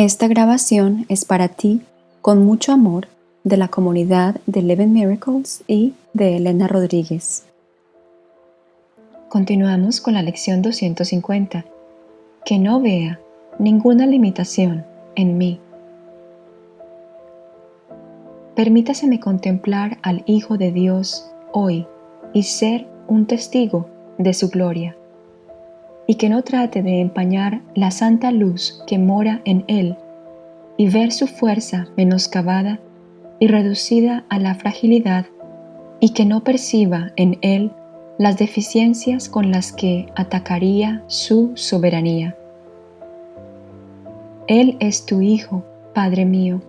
Esta grabación es para ti con mucho amor de la comunidad de Eleven Miracles y de Elena Rodríguez. Continuamos con la lección 250. Que no vea ninguna limitación en mí. Permítaseme contemplar al Hijo de Dios hoy y ser un testigo de su gloria y que no trate de empañar la santa luz que mora en él y ver su fuerza menoscabada y reducida a la fragilidad y que no perciba en él las deficiencias con las que atacaría su soberanía. Él es tu Hijo, Padre mío,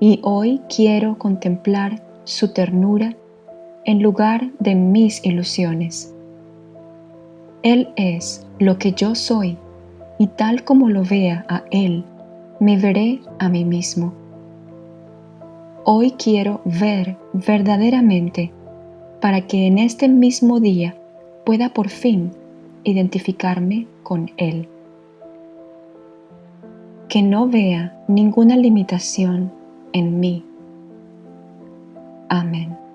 y hoy quiero contemplar su ternura en lugar de mis ilusiones. Él es lo que yo soy y tal como lo vea a Él, me veré a mí mismo. Hoy quiero ver verdaderamente para que en este mismo día pueda por fin identificarme con Él. Que no vea ninguna limitación en mí. Amén.